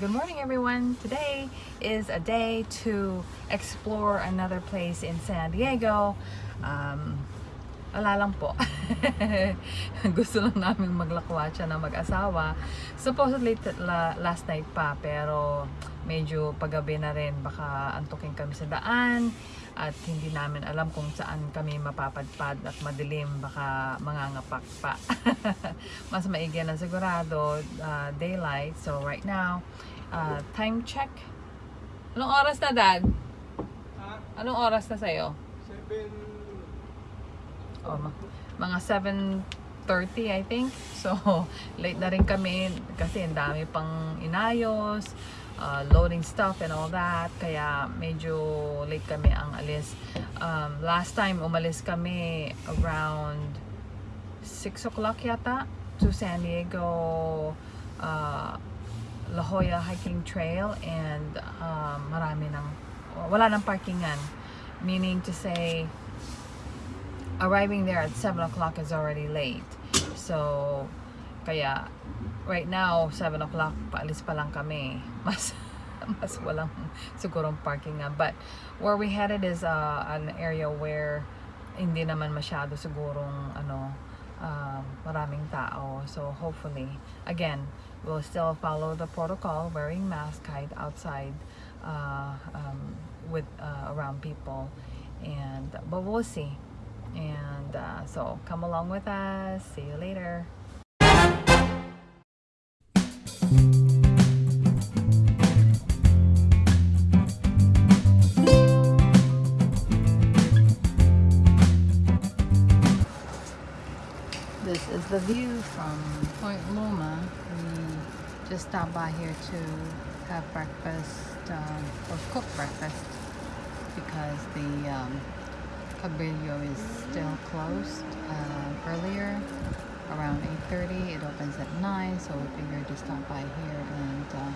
Good morning everyone. Today is a day to explore another place in San Diego. Um, wala lang po. Gusto lang namin maglakwatsa na mag-asawa. Supposedly la, last night pa pero medyo paggabi na rin baka antukin kami sa daan at hindi namin alam kung saan kami mapapadpad at madilim baka mangangapak pa. Mas maigi na sigurado uh, daylight. So right now uh, time check. Anong oras na dad? anong oras na sa'yo? 7 oh, mga 7.30 I think. So late na rin kami kasi ang dami pang inayos uh, loading stuff and all that. Kaya medyo late kami ang alis. Um, last time umalis kami around 6 o'clock yata to San Diego uh, La Jolla Hiking Trail and um, marami ng wala nang parkingan meaning to say arriving there at 7 o'clock is already late so kaya right now 7 o'clock paalis pa lang kami. Mas mas walang sigurong parking nga. But where we headed is uh, an area where hindi naman masyado sigurong ano uh, maraming tao. So hopefully again we'll still follow the protocol wearing mask hide outside uh, um, with uh, around people. And but we'll see. And uh, so come along with us. See you later This is the view from Point Loma. We just stopped by here to have breakfast um, or cook breakfast because the um, Cabrillo is still closed uh, earlier around 8.30 it opens at 9 so we figured to stop by here and uh,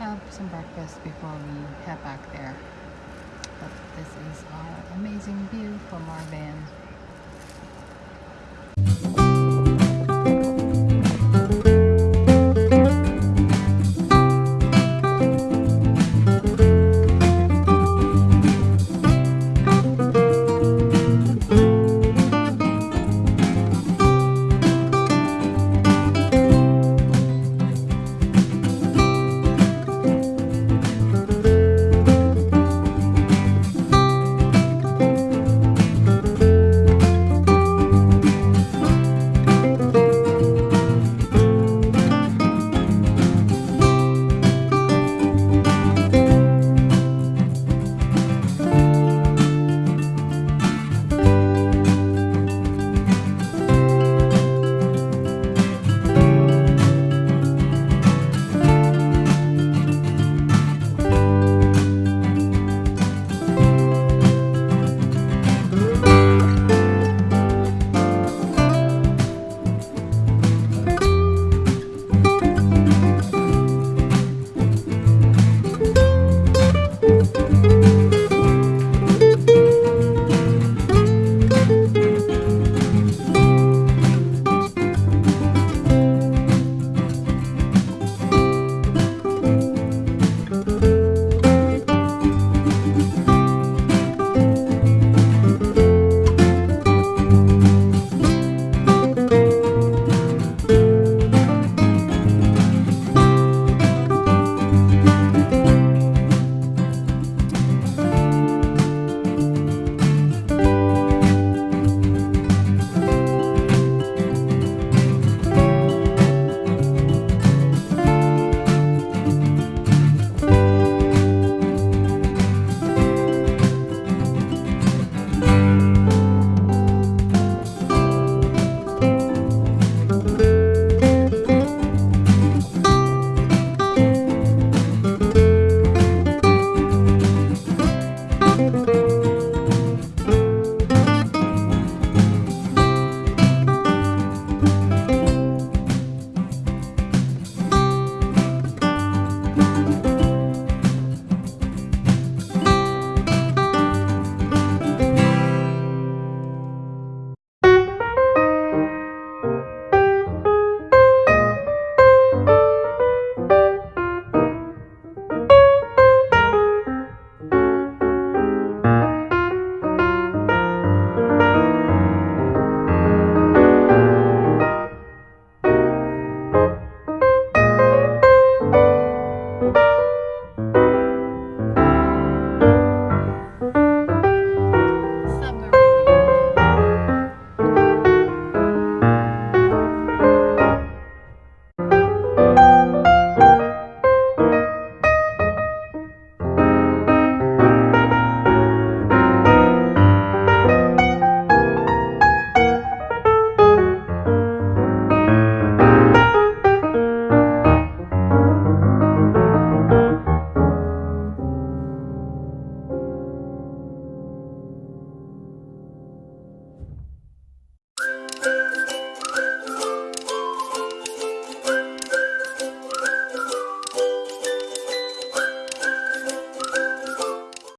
have some breakfast before we head back there. But this is our amazing view from our van